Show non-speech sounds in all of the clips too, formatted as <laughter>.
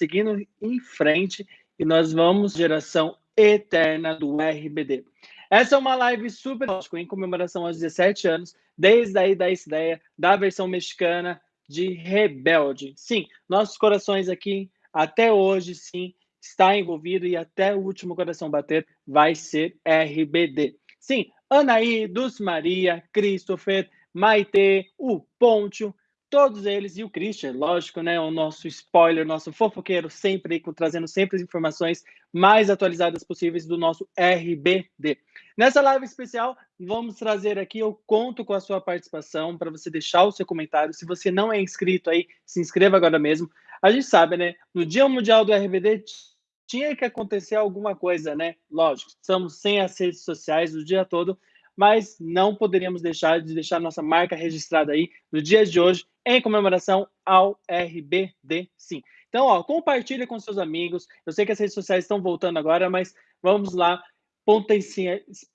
seguindo em frente e nós vamos geração eterna do RBD. Essa é uma live super em comemoração aos 17 anos, desde aí da ideia da versão mexicana de Rebelde. Sim, nossos corações aqui, até hoje, sim, está envolvido e até o último coração bater vai ser RBD. Sim, Anaí, Dulce Maria, Christopher, Maite, o Pontio, todos eles, e o Christian, lógico, né? O nosso spoiler, nosso fofoqueiro, sempre trazendo sempre as informações mais atualizadas possíveis do nosso RBD. Nessa live especial, vamos trazer aqui, eu conto com a sua participação para você deixar o seu comentário. Se você não é inscrito aí, se inscreva agora mesmo. A gente sabe, né? No Dia Mundial do RBD tinha que acontecer alguma coisa, né? Lógico, estamos sem as redes sociais o dia todo, mas não poderíamos deixar de deixar nossa marca registrada aí no dia de hoje em comemoração ao RBD Sim. Então, ó, compartilha com seus amigos. Eu sei que as redes sociais estão voltando agora, mas vamos lá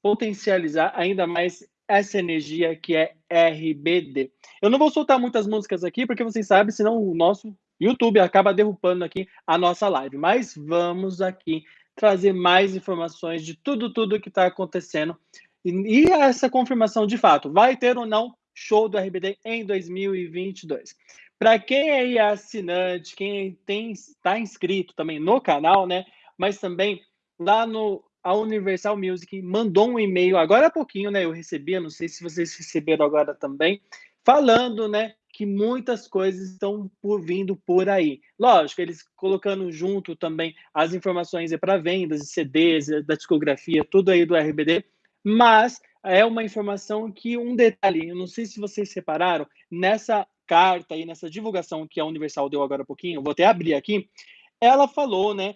potencializar ainda mais essa energia que é RBD. Eu não vou soltar muitas músicas aqui, porque vocês sabem, senão o nosso YouTube acaba derrubando aqui a nossa live. Mas vamos aqui trazer mais informações de tudo, tudo que está acontecendo. E, essa confirmação de fato, vai ter ou não show do RBD em 2022. Para quem aí é assinante, quem está inscrito também no canal, né? Mas também lá no a Universal Music mandou um e-mail agora há pouquinho, né? Eu recebi, não sei se vocês receberam agora também, falando, né? Que muitas coisas estão por vindo por aí. Lógico, eles colocando junto também as informações para vendas de CDs, da discografia, tudo aí do RBD, mas é uma informação que um detalhe, eu não sei se vocês separaram, nessa carta aí, nessa divulgação que a Universal deu agora há pouquinho, vou até abrir aqui, ela falou, né,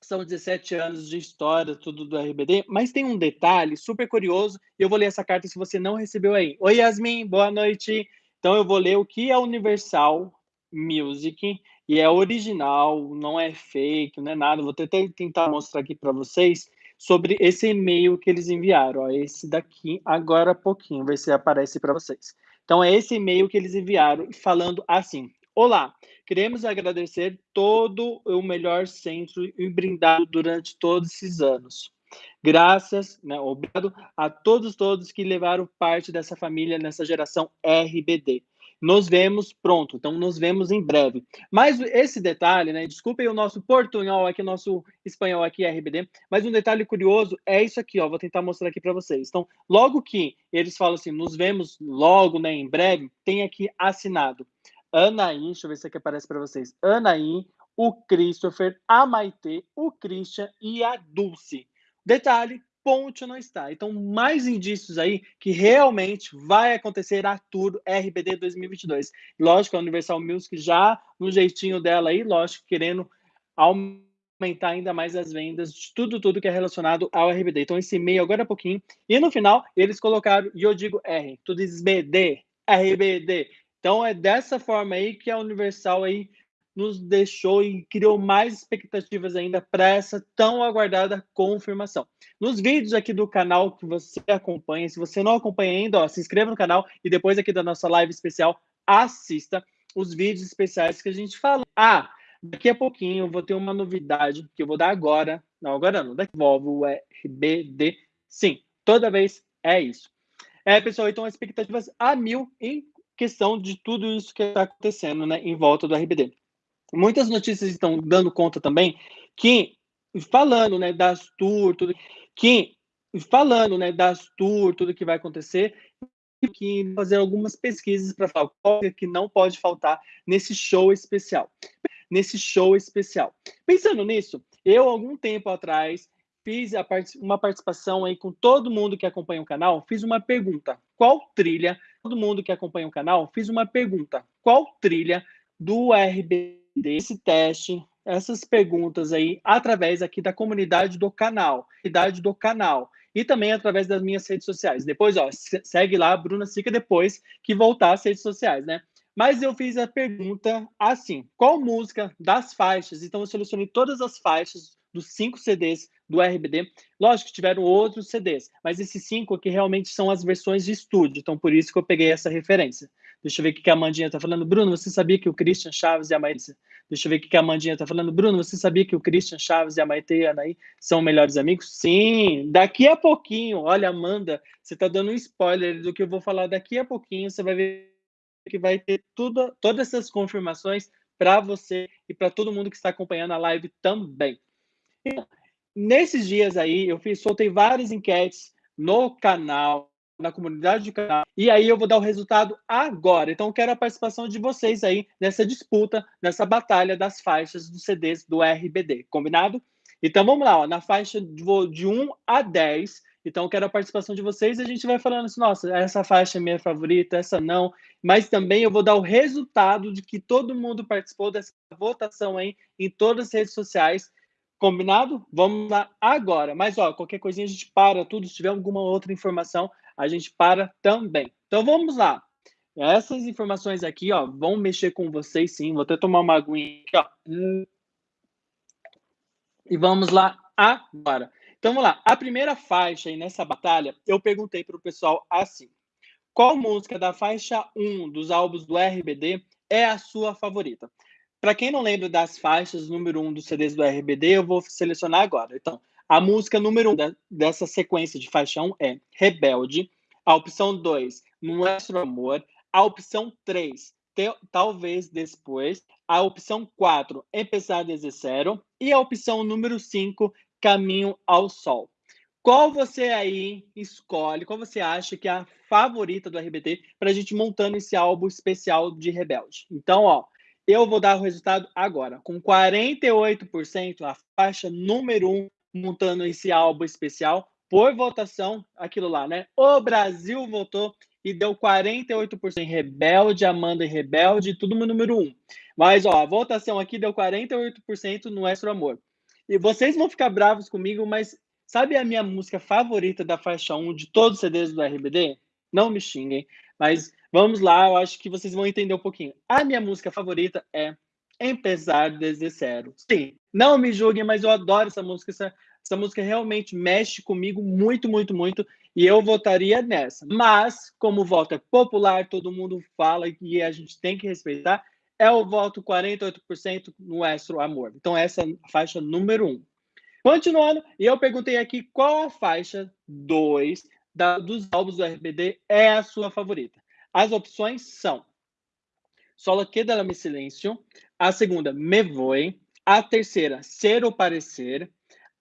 são 17 anos de história, tudo do RBD, mas tem um detalhe super curioso, e eu vou ler essa carta se você não recebeu aí. Oi, Yasmin, boa noite. Então eu vou ler o que é Universal Music, e é original, não é fake, não é nada, vou até tentar mostrar aqui para vocês, sobre esse e-mail que eles enviaram. Ó, esse daqui, agora há pouquinho, ver se aparece para vocês. Então, é esse e-mail que eles enviaram falando assim: Olá, queremos agradecer todo o melhor centro e brindado durante todos esses anos. Graças, né, obrigado a todos todos que levaram parte dessa família nessa geração RBD. Nos vemos pronto, então nos vemos em breve. Mas esse detalhe, né? Desculpem o nosso portunhol aqui, nosso espanhol aqui, RBD, mas um detalhe curioso é isso aqui, ó. Vou tentar mostrar aqui para vocês. Então, logo que eles falam assim, nos vemos logo, né, em breve, tem aqui assinado. Anaí, deixa eu ver se aqui aparece para vocês. Anaí, o Christopher, a Maite, o Christian e a Dulce. Detalhe, ponte não está. Então, mais indícios aí que realmente vai acontecer a Tour RBD 2022. Lógico, a Universal Music já no jeitinho dela aí, lógico, querendo aumentar ainda mais as vendas de tudo, tudo que é relacionado ao RBD. Então, esse e-mail agora é pouquinho. E no final, eles colocaram, e eu digo R, tu dizes BD, RBD. Então, é dessa forma aí que a Universal aí nos deixou e criou mais expectativas ainda para essa tão aguardada confirmação. Nos vídeos aqui do canal que você acompanha, se você não acompanha ainda, ó, se inscreva no canal e depois aqui da nossa live especial, assista os vídeos especiais que a gente fala. Ah, daqui a pouquinho eu vou ter uma novidade que eu vou dar agora. Não, agora não, daqui Volvo RBD. Sim, toda vez é isso. É, pessoal, então expectativas a mil em questão de tudo isso que está acontecendo né, em volta do RBD. Muitas notícias estão dando conta também que, falando né, das tours, tudo, que, falando né, das tours, tudo que vai acontecer, que fazer algumas pesquisas para falar qual que não pode faltar nesse show especial. Nesse show especial. Pensando nisso, eu, algum tempo atrás, fiz part uma participação aí com todo mundo que acompanha o canal, fiz uma pergunta. Qual trilha, todo mundo que acompanha o canal, fiz uma pergunta. Qual trilha do RB desse teste, essas perguntas aí, através aqui da comunidade do canal, comunidade do canal, e também através das minhas redes sociais. Depois, ó, segue lá, Bruna Sica, depois que voltar às redes sociais, né? Mas eu fiz a pergunta assim: qual música das faixas? Então, eu selecionei todas as faixas dos cinco CDs do RBD. Lógico que tiveram outros CDs, mas esses cinco aqui realmente são as versões de estúdio, então por isso que eu peguei essa referência. Deixa eu ver o que a Amandinha está falando. Bruno, você sabia que o Christian Chaves e a Maísa... Deixa eu ver o que a Amandinha está falando. Bruno, você sabia que o Christian Chaves e a Maite e a Anaí são melhores amigos? Sim, daqui a pouquinho. Olha, Amanda, você está dando um spoiler do que eu vou falar daqui a pouquinho. Você vai ver que vai ter tudo, todas essas confirmações para você e para todo mundo que está acompanhando a live também. Nesses dias aí, eu fiz, soltei várias enquetes no canal, na comunidade do canal, e aí eu vou dar o resultado agora. Então, quero a participação de vocês aí nessa disputa, nessa batalha das faixas dos CDs do RBD, combinado? Então, vamos lá, ó, na faixa de 1 a 10, então, quero a participação de vocês e a gente vai falando assim, nossa, essa faixa é minha favorita, essa não. Mas também eu vou dar o resultado de que todo mundo participou dessa votação aí em todas as redes sociais. Combinado? Vamos lá agora. Mas, ó, qualquer coisinha a gente para tudo. Se tiver alguma outra informação, a gente para também. Então, vamos lá. Essas informações aqui, ó, vão mexer com vocês sim. Vou até tomar uma aguinha aqui, ó. E vamos lá agora. Então, vamos lá. A primeira faixa aí nessa batalha, eu perguntei para o pessoal assim. Qual música da faixa 1 dos álbuns do RBD é a sua favorita? Para quem não lembra das faixas número 1 dos CDs do RBD, eu vou selecionar agora. Então, a música número 1 da, dessa sequência de faixa 1 é Rebelde. A opção 2, Nuestro Amor. A opção 3, te, Talvez Depois. A opção 4, Empezar desde zero. E a opção número 5, Caminho ao Sol. Qual você aí escolhe, qual você acha que é a favorita do RBD para a gente montando esse álbum especial de Rebelde? Então, ó, eu vou dar o resultado agora. Com 48%, a faixa número 1 montando esse álbum especial por votação, aquilo lá, né? O Brasil votou e deu 48% em Rebelde, Amanda e Rebelde, tudo no número 1. Mas, ó, a votação aqui deu 48% no Extra Amor. E vocês vão ficar bravos comigo, mas sabe a minha música favorita da faixa 1 de todos os CDs do RBD? Não me xinguem, mas Vamos lá, eu acho que vocês vão entender um pouquinho. A minha música favorita é Empezar desde zero. Sim, não me julguem, mas eu adoro essa música. Essa, essa música realmente mexe comigo muito, muito, muito. E eu votaria nessa. Mas, como o voto é popular, todo mundo fala e a gente tem que respeitar, é o voto 48% no Extra Amor. Então, essa é a faixa número 1. Um. Continuando, e eu perguntei aqui qual a faixa 2 dos álbuns do RBD é a sua favorita. As opções são Solo queda mi silêncio. A segunda, me voy. A terceira, ser ou parecer.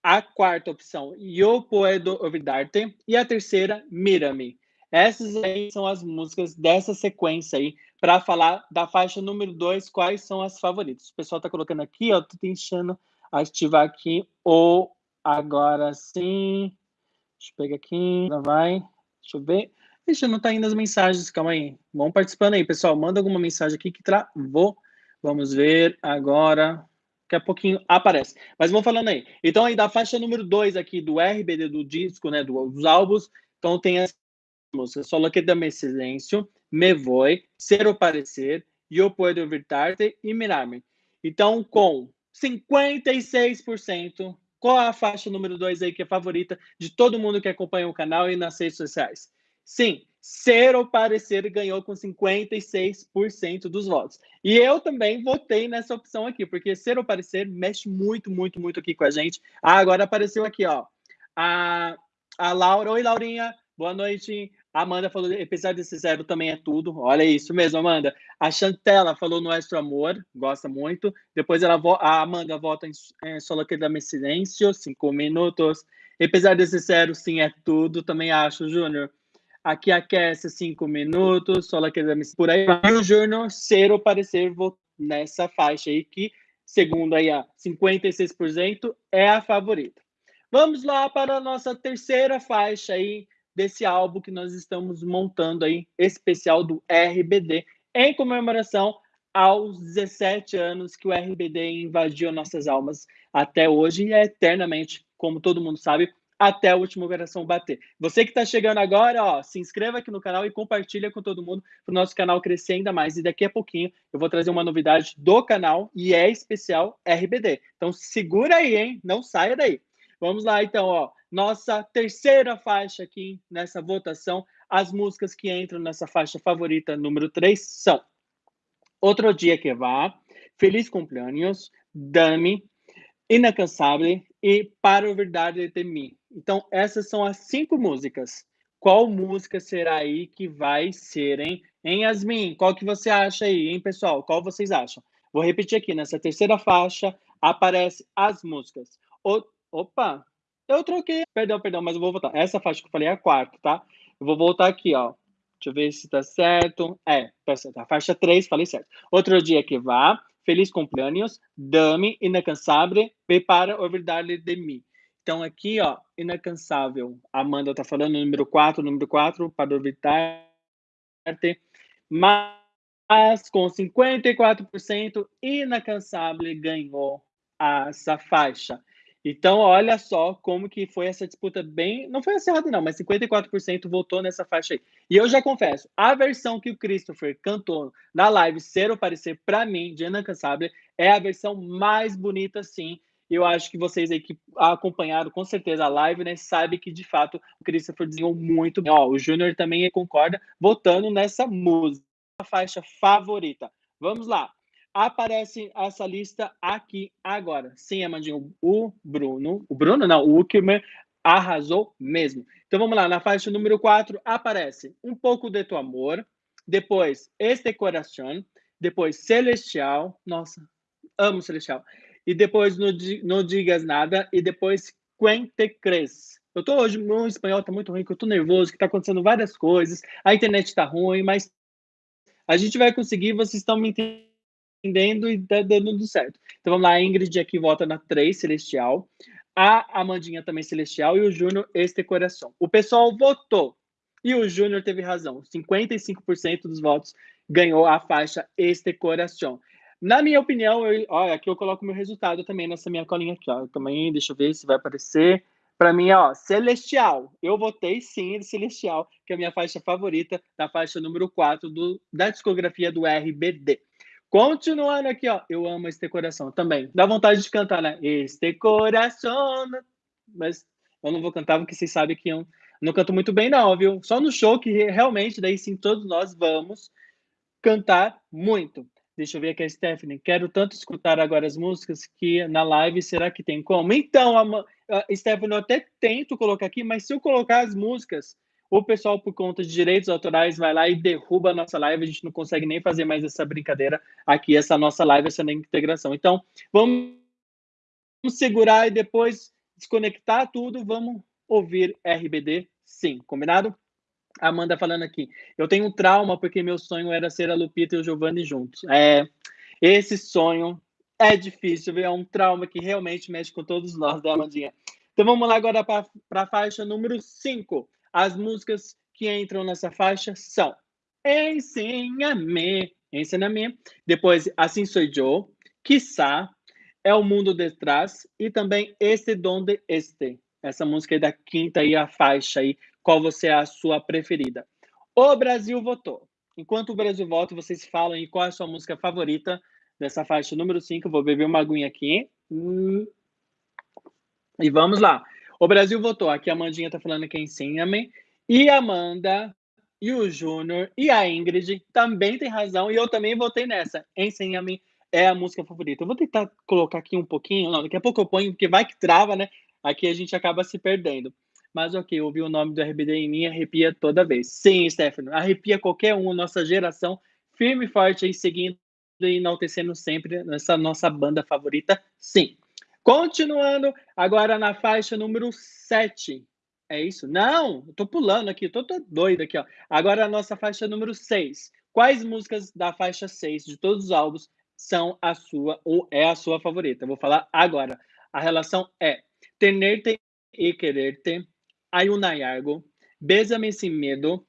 A quarta opção, yo puedo olvidarte. E a terceira, mírame. Essas aí são as músicas dessa sequência aí, para falar da faixa número 2, quais são as favoritas. O pessoal está colocando aqui, ó, tô tentando ativar aqui o agora sim. Deixa eu pegar aqui, já vai. Deixa eu ver. Ixi, não tá indo as mensagens, calma aí. Vão participando aí, pessoal. Manda alguma mensagem aqui que travou. Vamos ver agora. Daqui a pouquinho aparece. Mas vamos falando aí. Então, aí da faixa número 2 aqui do RBD do disco, né, do, dos álbuns, então tem as músicas Solo que dame silêncio, Me Voy, Ser o Parecer, Eu Puedo Evitar-te e Mirar-me. Então, com 56%, qual a faixa número 2 aí que é favorita de todo mundo que acompanha o canal e nas redes sociais? Sim, ser ou parecer ganhou com 56% dos votos. E eu também votei nessa opção aqui, porque ser ou parecer mexe muito, muito, muito aqui com a gente. Ah, agora apareceu aqui, ó. A, a Laura, oi Laurinha, boa noite. A Amanda falou, apesar desse zero também é tudo. Olha isso mesmo, Amanda. A Chantela falou Nuestro Amor, gosta muito. Depois ela a Amanda vota em, em Solo que dame silêncio, cinco minutos. Apesar desse zero, sim, é tudo. Também acho, Júnior aqui aquece cinco minutos, só exames por aí. O Journal ser ou parecer nessa faixa aí, que, segundo aí a 56%, é a favorita. Vamos lá para a nossa terceira faixa aí desse álbum que nós estamos montando aí, especial do RBD, em comemoração aos 17 anos que o RBD invadiu nossas almas até hoje e é eternamente, como todo mundo sabe, até a última operação bater. Você que está chegando agora, ó, se inscreva aqui no canal e compartilha com todo mundo para o nosso canal crescer ainda mais. E daqui a pouquinho eu vou trazer uma novidade do canal e é especial RBD. Então segura aí, hein? Não saia daí. Vamos lá, então, ó. Nossa terceira faixa aqui nessa votação. as músicas que entram nessa faixa favorita número 3 são Outro Dia Que Vá, Feliz Cumpleaños, Dame, Inacansável e Para o Verdade de Mim. Então, essas são as cinco músicas. Qual música será aí que vai ser, hein? Hein, Yasmin? Qual que você acha aí, hein, pessoal? Qual vocês acham? Vou repetir aqui, nessa terceira faixa aparece as músicas. O... Opa, eu troquei. Perdão, perdão, mas eu vou voltar. Essa faixa que eu falei é a quarta, tá? Eu vou voltar aqui, ó. Deixa eu ver se tá certo. É, tá certo. A faixa 3, falei certo. Outro dia que vá. Feliz cumpleaños. Dame, incansável. Prepara o verdade de mim. Então, aqui, ó, incansável. Amanda tá falando, número 4, número 4, para evitar. Mas com 54%, incansável ganhou essa faixa. Então, olha só como que foi essa disputa bem. Não foi acirrada, não, mas 54% votou nessa faixa aí. E eu já confesso, a versão que o Christopher cantou na live Ser ou Parecer, para mim, de Incansável, é a versão mais bonita, sim. Eu acho que vocês aí que acompanharam com certeza a live, né, sabem que de fato o Christopher desenhou muito bem. Ó, o Júnior também concorda, votando nessa música, a faixa favorita. Vamos lá aparece essa lista aqui agora. Sim, Amandinho, o Bruno, o Bruno não, o Uckerman arrasou mesmo. Então vamos lá, na faixa número 4 aparece Um pouco de tu amor, depois Este Coração, depois Celestial, nossa, amo Celestial, e depois No, no Digas Nada, e depois Quente Cres. Eu tô hoje, meu espanhol tá muito ruim, que eu tô nervoso, que tá acontecendo várias coisas, a internet tá ruim, mas a gente vai conseguir, vocês estão me entendendo e tá dando tudo certo. Então vamos lá, a Ingrid aqui vota na 3, Celestial. A Amandinha também Celestial e o Júnior Este Coração. O pessoal votou e o Júnior teve razão. 55% dos votos ganhou a faixa Este Coração. Na minha opinião, eu, ó, aqui eu coloco meu resultado também nessa minha colinha aqui, ó. Também, deixa eu ver se vai aparecer. Para mim, ó, Celestial. Eu votei sim em Celestial, que é a minha faixa favorita, da faixa número 4 do, da discografia do RBD. Continuando aqui, ó. Eu amo este coração também. Dá vontade de cantar, né? Este coração. Mas eu não vou cantar porque vocês sabem que eu não canto muito bem, não, viu? Só no show que realmente, daí sim, todos nós vamos cantar muito. Deixa eu ver aqui a Stephanie. Quero tanto escutar agora as músicas que na live será que tem como? Então, a, a Stephanie, eu até tento colocar aqui, mas se eu colocar as músicas o pessoal, por conta de direitos autorais, vai lá e derruba a nossa live. A gente não consegue nem fazer mais essa brincadeira aqui, essa nossa live, essa integração. Então, vamos segurar e depois desconectar tudo. Vamos ouvir RBD, sim. Combinado? Amanda falando aqui. Eu tenho um trauma porque meu sonho era ser a Lupita e o Giovanni juntos. É, esse sonho é difícil, é um trauma que realmente mexe com todos nós, né, Amandinha? Então vamos lá agora para a faixa número 5. As músicas que entram nessa faixa são Ensina-me, Ensina-me, depois Assim Sou Eu, Quizá, É o Mundo Detrás e também Este Donde Este. Essa música aí da quinta aí, a faixa aí, qual você é a sua preferida. O Brasil votou. Enquanto o Brasil vota, vocês falam aí qual é a sua música favorita dessa faixa número 5. Vou beber uma aguinha aqui. Hum. E vamos lá. O Brasil votou. Aqui a Amandinha tá falando que é ensina-me. E a Amanda, e o Júnior, e a Ingrid também tem razão. E eu também votei nessa. Ensina-me é a música favorita. Eu vou tentar colocar aqui um pouquinho. Não, daqui a pouco eu ponho, porque vai que trava, né? Aqui a gente acaba se perdendo. Mas ok, ouvir o nome do RBD em mim arrepia toda vez. Sim, Stefano, arrepia qualquer um, nossa geração, firme e forte aí, seguindo e enaltecendo sempre nessa nossa banda favorita. Sim. Continuando, agora na faixa número 7. É isso? Não, tô pulando aqui, tô, tô doido aqui, ó. Agora a nossa faixa número 6. Quais músicas da faixa 6 de todos os álbuns são a sua ou é a sua favorita? Eu vou falar agora. A relação é Tenerte e Quererte, Hay una algo, Bésame sin medo,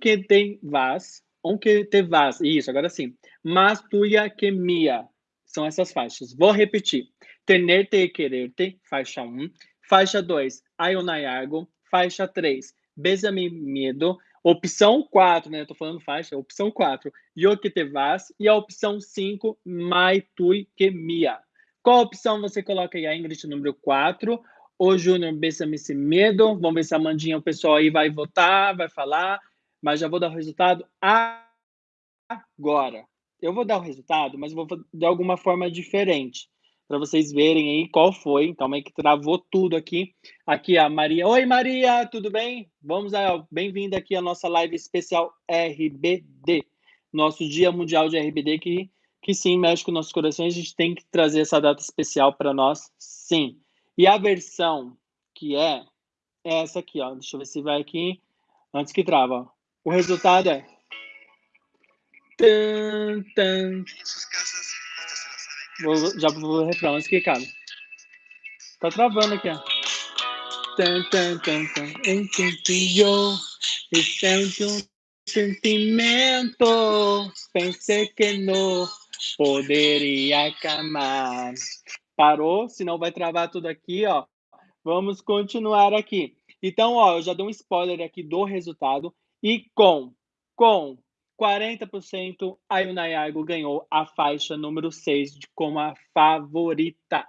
que te vas, que te vas, isso, agora sim. Mas tuya que mia. São essas faixas. Vou repetir. Tenerte e Quererte, faixa 1. Faixa 2, Ayonayargo. Faixa 3, Besame Medo. Opção 4, né? Eu tô falando faixa. Opção 4, Yo que te vas. E a opção 5, Mai tui que mia. Qual opção você coloca aí? A Ingrid número 4 o Júnior Bessame Esse Medo. Vamos ver se a Mandinha, o pessoal aí vai votar, vai falar. Mas já vou dar o resultado agora. Eu vou dar o resultado, mas vou de alguma forma diferente para vocês verem aí qual foi. Então, meio que travou tudo aqui. Aqui a Maria. Oi, Maria, tudo bem? Vamos aí, bem-vinda aqui à nossa live especial RBD, nosso Dia Mundial de RBD, que, que sim, mexe com nossos corações. A gente tem que trazer essa data especial para nós, sim. E a versão que é, é essa aqui, ó. Deixa eu ver se vai aqui antes que trava. O resultado é. Tan, tan. Vou, já vou refrão antes que cabe. Tá travando aqui, ó. Tan, tan, tan, tan. Entendió. Esse é um sentimento. Pensei que não poderia acalmar. Parou, senão vai travar tudo aqui, ó. Vamos continuar aqui. Então, ó, eu já dou um spoiler aqui do resultado. E com, com 40%, a Yunayargo ganhou a faixa número 6 de, como a favorita.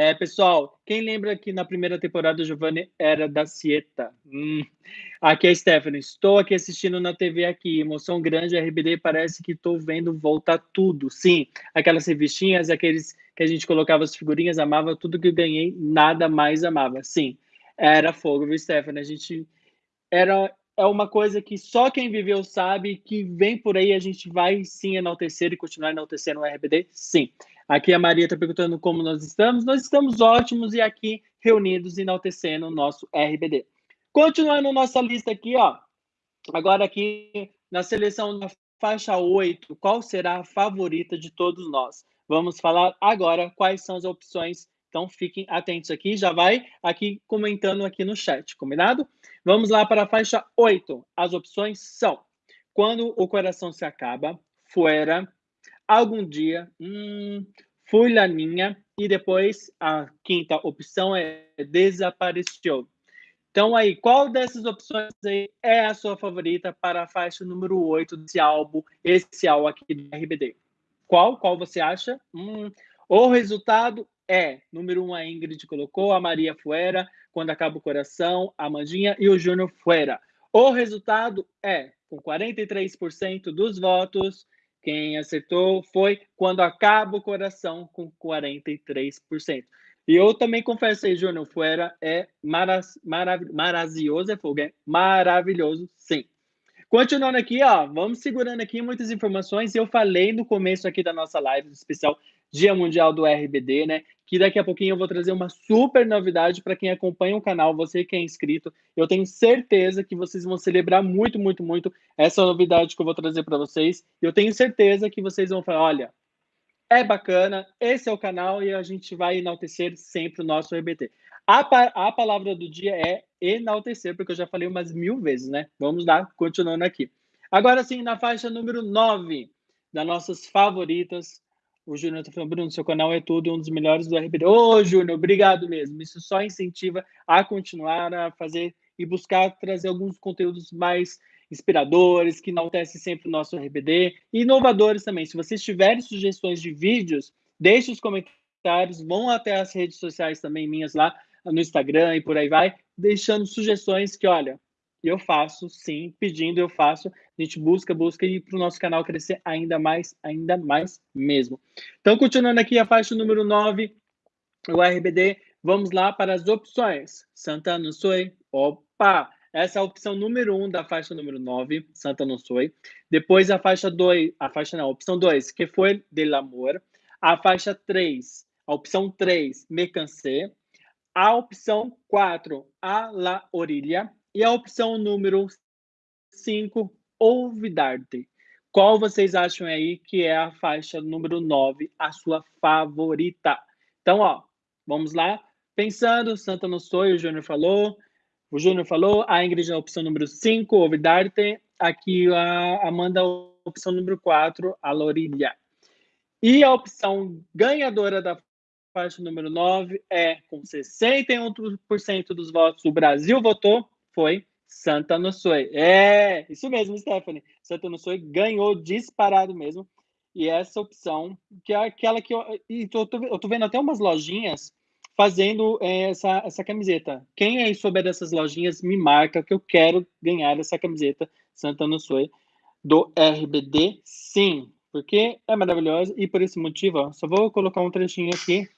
É, pessoal, quem lembra que na primeira temporada o Giovanni era da Cieta? Hum. Aqui é Stephanie. Estou aqui assistindo na TV aqui. Emoção grande, RBD, parece que estou vendo voltar tudo. Sim, aquelas revistinhas, aqueles que a gente colocava as figurinhas, amava tudo que ganhei, nada mais amava. Sim, era fogo, viu, Stephanie? A gente era é uma coisa que só quem viveu sabe que vem por aí, a gente vai sim enaltecer e continuar enaltecendo o RBD? Sim. Aqui a Maria está perguntando como nós estamos. Nós estamos ótimos e aqui reunidos enaltecendo o nosso RBD. Continuando nossa lista aqui, ó. Agora aqui na seleção da faixa 8, qual será a favorita de todos nós? Vamos falar agora quais são as opções então fiquem atentos aqui, já vai aqui comentando aqui no chat, combinado? Vamos lá para a faixa 8. As opções são: quando o coração se acaba, fora, algum dia, hum, fulaninha, e depois a quinta opção é desapareceu. Então aí, qual dessas opções aí é a sua favorita para a faixa número 8 desse álbum especial aqui do RBD? Qual? Qual você acha? Hum, o resultado é, número um, a Ingrid colocou, a Maria Fuera, quando acaba o coração, a Mandinha e o Júnior Fuera. O resultado é, com 43% dos votos, quem acertou foi quando acaba o coração, com 43%. E eu também confesso aí, Júnior Fuera é maraz, marav maravilhoso, é fogo, é maravilhoso, sim. Continuando aqui, ó, vamos segurando aqui muitas informações. Eu falei no começo aqui da nossa live especial Dia Mundial do RBD, né? Que daqui a pouquinho eu vou trazer uma super novidade para quem acompanha o canal, você que é inscrito. Eu tenho certeza que vocês vão celebrar muito, muito, muito essa novidade que eu vou trazer para vocês. Eu tenho certeza que vocês vão falar: olha, é bacana, esse é o canal e a gente vai enaltecer sempre o nosso RBD. A, a palavra do dia é enaltecer, porque eu já falei umas mil vezes, né? Vamos lá, continuando aqui. Agora sim, na faixa número 9 das nossas favoritas, o Júnior está falando, Bruno, seu canal é tudo, um dos melhores do RBD. Ô, Júnior, obrigado mesmo. Isso só incentiva a continuar a fazer e buscar trazer alguns conteúdos mais inspiradores, que enaltecem sempre o nosso RBD, e inovadores também. Se vocês tiverem sugestões de vídeos, deixe os comentários, vão até as redes sociais também minhas lá, no Instagram e por aí vai, deixando sugestões que, olha, eu faço sim, pedindo eu faço, a gente busca, busca e para o nosso canal crescer ainda mais, ainda mais mesmo. Então, continuando aqui a faixa número 9, o RBD, vamos lá para as opções. Santa não opa! Essa é a opção número 1 um da faixa número 9, Santa não. Depois a faixa 2, a faixa não, a opção 2, que foi Del Amor. A faixa 3, a opção 3, Me Cansé. A opção 4, A La Orilla. E a opção número 5, Olvidarte. Qual vocês acham aí que é a faixa número 9, a sua favorita? Então, ó, vamos lá. Pensando, Santa não sou, o Júnior falou. O Júnior falou, a Ingrid a opção número 5, Olvidarte. Aqui a Amanda, a opção número 4, a Lorilha. E a opção ganhadora da faixa número 9 é com 61% dos votos, o Brasil votou, foi Santa Nossoi. É, isso mesmo, Stephanie. Santa Nossoi ganhou disparado mesmo. E essa opção, que é aquela que eu. E tô, eu tô vendo até umas lojinhas fazendo é, essa, essa camiseta. Quem aí souber dessas lojinhas, me marca que eu quero ganhar essa camiseta Santana Sue do RBD, sim, porque é maravilhosa e por esse motivo, ó, só vou colocar um trechinho aqui.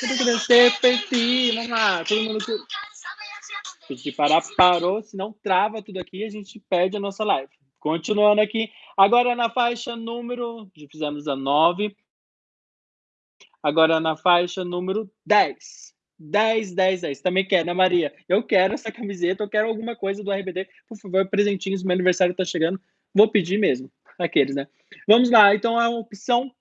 Tan, tan. Vamos lá, todo mundo pedir parar, parou, senão trava tudo aqui e a gente perde a nossa live. Continuando aqui, agora na faixa número, já fizemos a 9, agora na faixa número 10. 10, 10, 10. Também quer, né, Maria? Eu quero essa camiseta, eu quero alguma coisa do RBD. Por favor, presentinhos, meu aniversário tá chegando. Vou pedir mesmo. Aqueles, né? Vamos lá. Então, a opção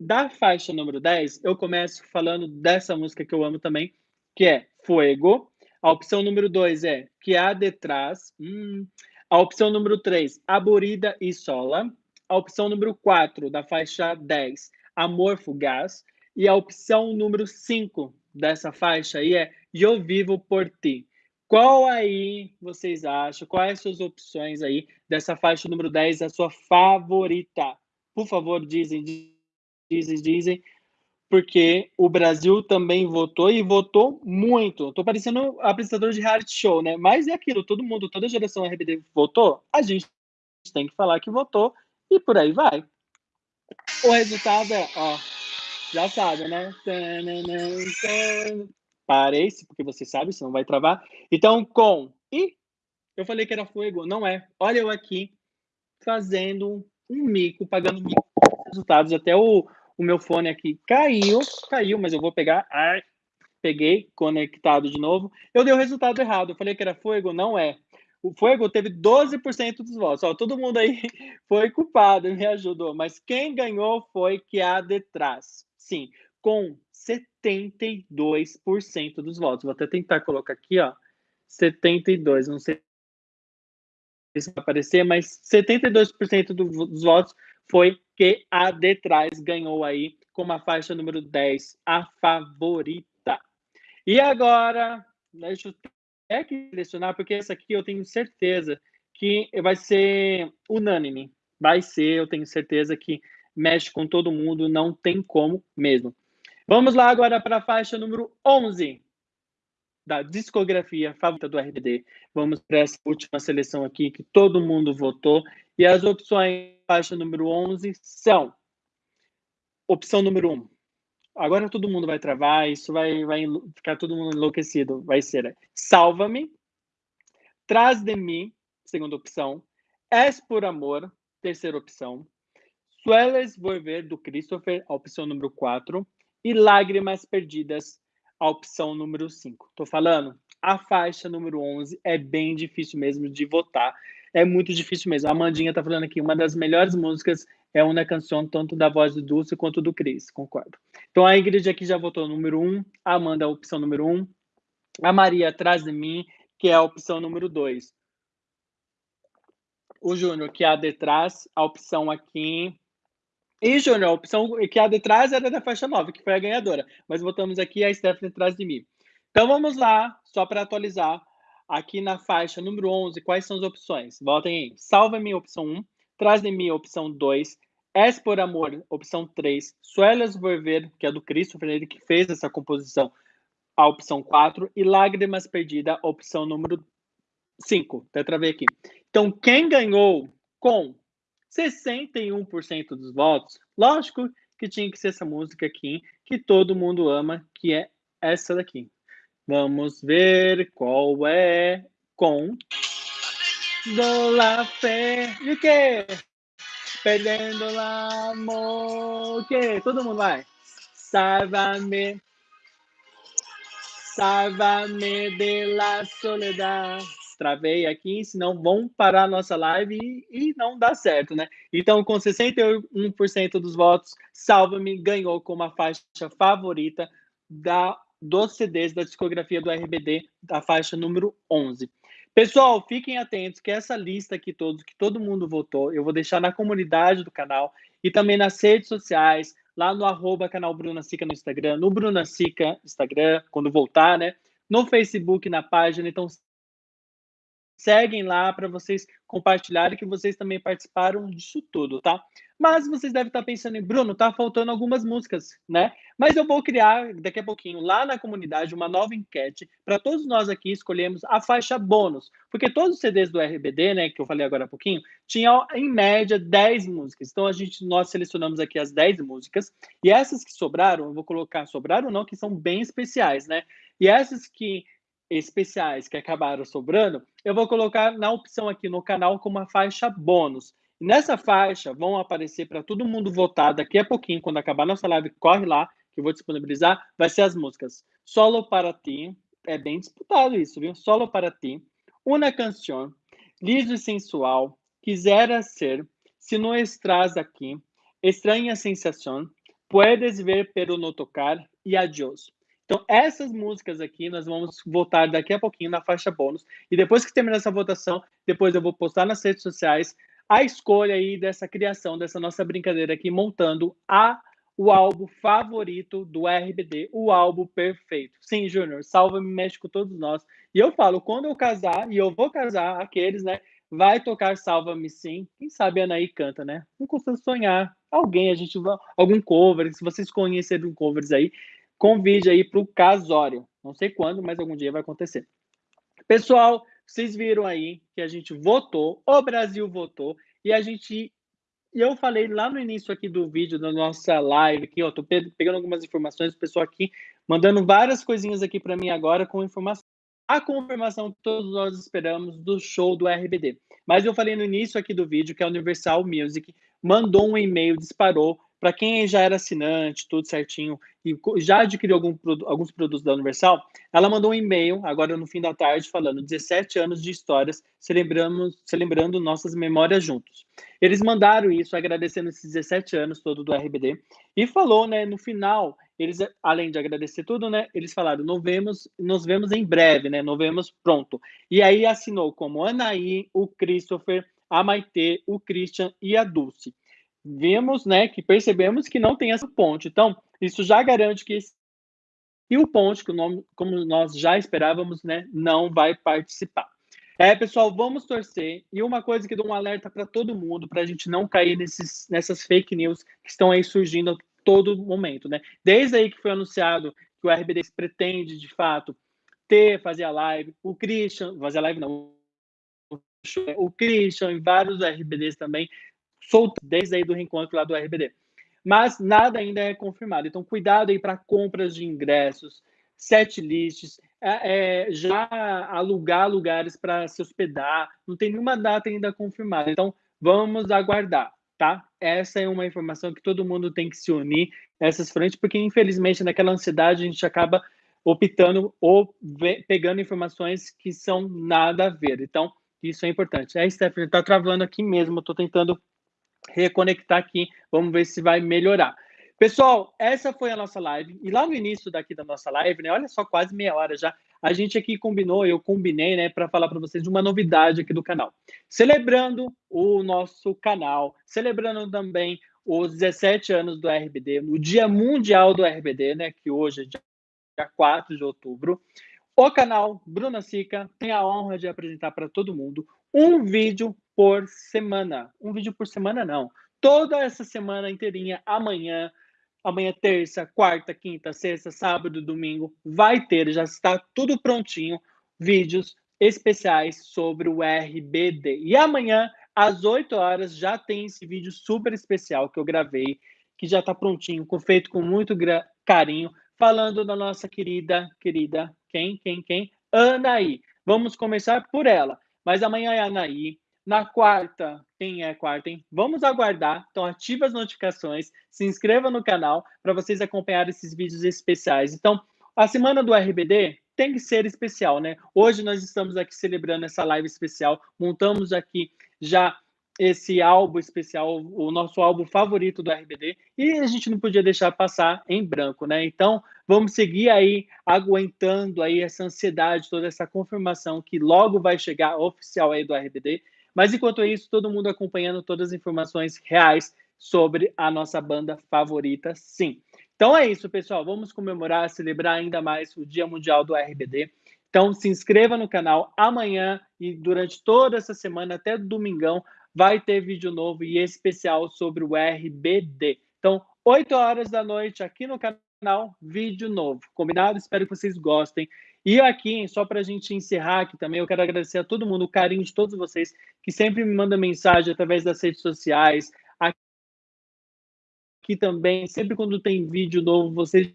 da faixa número 10, eu começo falando dessa música que eu amo também, que é Fuego. A opção número 2 é Que há detrás. Hum. A opção número 3, Aburida e Sola. A opção número 4, da faixa 10, Amor Fugaz. E a opção número 5 dessa faixa aí é Eu Vivo Por Ti. Qual aí vocês acham? Quais as suas opções aí dessa faixa número 10, a sua favorita? Por favor, dizem, dizem, dizem, porque o Brasil também votou e votou muito. Tô parecendo apresentador de reality show, né? Mas é aquilo, todo mundo, toda a geração RBD votou, a gente tem que falar que votou e por aí vai. O resultado é, ó, já sabe, né? Parei, porque você sabe, senão vai travar. Então, com. E eu falei que era fogo, não é. Olha eu aqui fazendo um mico, pagando mico. Resultados, até o, o meu fone aqui caiu, caiu, mas eu vou pegar. Ai, peguei, conectado de novo. Eu dei o resultado errado. Eu falei que era fogo, não é. O Fuego teve 12% dos votos. Ó, todo mundo aí <laughs> foi culpado, me ajudou. Mas quem ganhou foi que a detrás. Sim, com 72% dos votos. Vou até tentar colocar aqui, ó. 72, não sei se vai aparecer, mas 72% dos votos foi que a Detrás ganhou aí com a faixa número 10, a favorita. E agora, deixa eu é que selecionar, porque essa aqui eu tenho certeza que vai ser unânime. Vai ser, eu tenho certeza que mexe com todo mundo, não tem como mesmo. Vamos lá agora para a faixa número 11 da discografia favorita do RBD. Vamos para essa última seleção aqui que todo mundo votou. E as opções faixa número 11 são opção número 1, agora todo mundo vai travar, isso vai, vai ficar todo mundo enlouquecido. Vai ser Salva-me, Traz de mim, segunda opção, És por amor, terceira opção, Sueles Volver, do Christopher, a opção número 4, e Lágrimas Perdidas, a opção número 5. Estou falando, a faixa número 11 é bem difícil mesmo de votar, é muito difícil mesmo. A Amandinha está falando aqui, uma das melhores músicas é uma canção tanto da voz do Dulce quanto do Cris, concordo. Então a Ingrid aqui já votou número 1, um, a Amanda opção número 1, um, a Maria atrás de mim, que é a opção número 2. O Júnior, que é a detrás, a opção aqui. E, Júnior, a opção que é a detrás era da faixa 9, que foi a ganhadora. Mas votamos aqui a Stephanie atrás de mim. Então vamos lá, só para atualizar. Aqui na faixa número 11, quais são as opções? Votem aí. Salva-me, opção 1. Traz de mim, opção 2. Es por Amor, opção 3. Suelas Volver, que é do Christopher, ele que fez essa composição, a opção 4. E Lágrimas Perdida, opção número 5. Até travei aqui. Então, quem ganhou com 61% dos votos, lógico que tinha que ser essa música aqui, que todo mundo ama, que é essa daqui. Vamos ver qual é com do la fé. E o quê? Perdendo o amor. O quê? Todo mundo vai. Salva-me. Salva-me de la soledad. Travei aqui, senão vão parar a nossa live e, e não dá certo, né? Então, com 61% dos votos, Salva-me ganhou como a faixa favorita da, dos CDs da discografia do RBD, da faixa número 11. Pessoal, fiquem atentos que essa lista aqui todos, que todo mundo votou, eu vou deixar na comunidade do canal e também nas redes sociais, lá no arroba canal Bruna Sica no Instagram, no Bruna Sica Instagram, quando voltar, né? No Facebook, na página. Então, seguem lá para vocês compartilharem que vocês também participaram disso tudo, tá? Mas vocês devem estar pensando em, Bruno, tá faltando algumas músicas, né? Mas eu vou criar daqui a pouquinho lá na comunidade uma nova enquete para todos nós aqui escolhermos a faixa bônus, porque todos os CDs do RBD, né, que eu falei agora há pouquinho, tinham em média 10 músicas. Então a gente nós selecionamos aqui as 10 músicas e essas que sobraram, eu vou colocar sobraram não, que são bem especiais, né? E essas que especiais que acabaram sobrando, eu vou colocar na opção aqui no canal como a faixa bônus. Nessa faixa vão aparecer para todo mundo votar daqui a pouquinho, quando acabar nossa live, corre lá, que eu vou disponibilizar, vai ser as músicas Solo para ti, é bem disputado isso, viu? Solo para ti, Una canción, Liso e sensual, Quisera ser, Se não estás aqui, Estranha sensação, Puedes ver pero no tocar e Adiós. Então, essas músicas aqui nós vamos votar daqui a pouquinho na faixa bônus. E depois que terminar essa votação, depois eu vou postar nas redes sociais a escolha aí dessa criação, dessa nossa brincadeira aqui, montando a o álbum favorito do RBD, o álbum perfeito. Sim, Júnior, salva-me, mexe com todos nós. E eu falo, quando eu casar, e eu vou casar, aqueles, né, vai tocar Salva-me sim. Quem sabe a Anaí canta, né? Não custa sonhar. Alguém, a gente vai, algum cover, se vocês conhecerem covers aí, convide aí para o casório. Não sei quando, mas algum dia vai acontecer. Pessoal, vocês viram aí que a gente votou, o Brasil votou, e a gente. E eu falei lá no início aqui do vídeo, da nossa live, aqui, ó, tô pegando algumas informações, o pessoal aqui mandando várias coisinhas aqui para mim agora com informação. A confirmação que todos nós esperamos do show do RBD. Mas eu falei no início aqui do vídeo que a Universal Music mandou um e-mail, disparou para quem já era assinante, tudo certinho, e já adquiriu algum, alguns produtos da Universal, ela mandou um e-mail, agora no fim da tarde, falando 17 anos de histórias, celebramos, celebrando nossas memórias juntos. Eles mandaram isso, agradecendo esses 17 anos todo do RBD, e falou, né, no final, eles, além de agradecer tudo, né, eles falaram, nos vemos, nos vemos em breve, né, nos vemos pronto. E aí assinou como Anaí, o Christopher, a Maitê, o Christian e a Dulce vimos, né, que percebemos que não tem essa ponte. Então, isso já garante que esse... e o ponte, que o nome, como nós já esperávamos, né, não vai participar. É, pessoal, vamos torcer. E uma coisa que dou um alerta para todo mundo, para a gente não cair nesses, nessas fake news que estão aí surgindo a todo momento, né? Desde aí que foi anunciado que o RBD pretende, de fato, ter, fazer a live, o Christian, fazer a live não, o Christian e vários RBDs também solta desde aí do reencontro lá do RBD. Mas nada ainda é confirmado. Então, cuidado aí para compras de ingressos, set lists, é, é, já alugar lugares para se hospedar. Não tem nenhuma data ainda confirmada. Então, vamos aguardar, tá? Essa é uma informação que todo mundo tem que se unir essas frentes, porque infelizmente naquela ansiedade a gente acaba optando ou pegando informações que são nada a ver. Então, isso é importante. É, Stephanie, está travando aqui mesmo. Estou tentando reconectar aqui, vamos ver se vai melhorar. Pessoal, essa foi a nossa live. E lá no início daqui da nossa live, né? Olha só, quase meia hora já. A gente aqui combinou, eu combinei, né, para falar para vocês de uma novidade aqui do canal. Celebrando o nosso canal, celebrando também os 17 anos do RBD, no Dia Mundial do RBD, né, que hoje é dia 4 de outubro. O canal Bruna Sica tem a honra de apresentar para todo mundo um vídeo por semana. Um vídeo por semana, não. Toda essa semana inteirinha, amanhã, amanhã, terça, quarta, quinta, sexta, sábado, domingo, vai ter, já está tudo prontinho, vídeos especiais sobre o RBD. E amanhã, às 8 horas, já tem esse vídeo super especial que eu gravei, que já está prontinho, feito com muito carinho, falando da nossa querida, querida, quem, quem, quem? Anaí. Vamos começar por ela. Mas amanhã é Anaí. Na quarta, quem é quarta, hein? Vamos aguardar. Então, ative as notificações, se inscreva no canal para vocês acompanharem esses vídeos especiais. Então, a semana do RBD tem que ser especial, né? Hoje nós estamos aqui celebrando essa live especial, montamos aqui já esse álbum especial, o nosso álbum favorito do RBD, e a gente não podia deixar passar em branco, né? Então, vamos seguir aí aguentando aí essa ansiedade, toda essa confirmação que logo vai chegar oficial aí do RBD. Mas enquanto isso, todo mundo acompanhando todas as informações reais sobre a nossa banda favorita, sim. Então é isso, pessoal. Vamos comemorar, celebrar ainda mais o Dia Mundial do RBD. Então, se inscreva no canal amanhã e durante toda essa semana, até domingão, vai ter vídeo novo e especial sobre o RBD. Então, 8 horas da noite aqui no canal, vídeo novo. Combinado? Espero que vocês gostem. E aqui, só para a gente encerrar aqui também, eu quero agradecer a todo mundo, o carinho de todos vocês que sempre me mandam mensagem através das redes sociais. Aqui também, sempre quando tem vídeo novo, vocês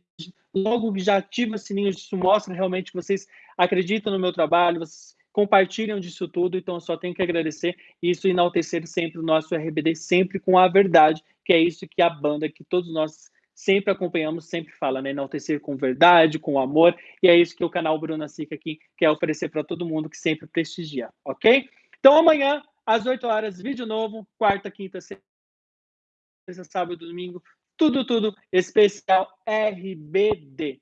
logo já ativa sininho, isso mostra realmente que vocês acreditam no meu trabalho, vocês compartilham disso tudo, então eu só tenho que agradecer isso enaltecer sempre o nosso RBD, sempre com a verdade, que é isso que a banda, que todos nós sempre acompanhamos, sempre fala, né? Enaltecer com verdade, com amor, e é isso que o canal Bruna Sica aqui quer oferecer para todo mundo que sempre prestigia, ok? Então amanhã, às 8 horas, vídeo novo, quarta, quinta, sexta, sábado, domingo, tudo, tudo especial RBD.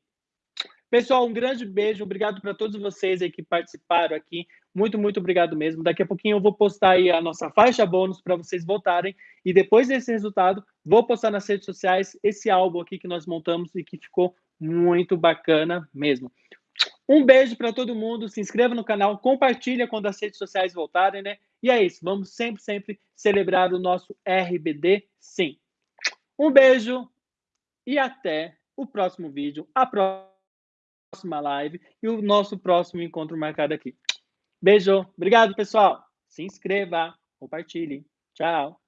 Pessoal, um grande beijo, obrigado para todos vocês aí que participaram aqui. Muito, muito obrigado mesmo. Daqui a pouquinho eu vou postar aí a nossa faixa bônus para vocês votarem. E depois desse resultado, vou postar nas redes sociais esse álbum aqui que nós montamos e que ficou muito bacana mesmo. Um beijo para todo mundo. Se inscreva no canal, compartilha quando as redes sociais voltarem, né? E é isso. Vamos sempre, sempre celebrar o nosso RBD, sim. Um beijo e até o próximo vídeo. A próxima live e o nosso próximo encontro marcado aqui. Beijo. Obrigado, pessoal. Se inscreva, compartilhe. Tchau.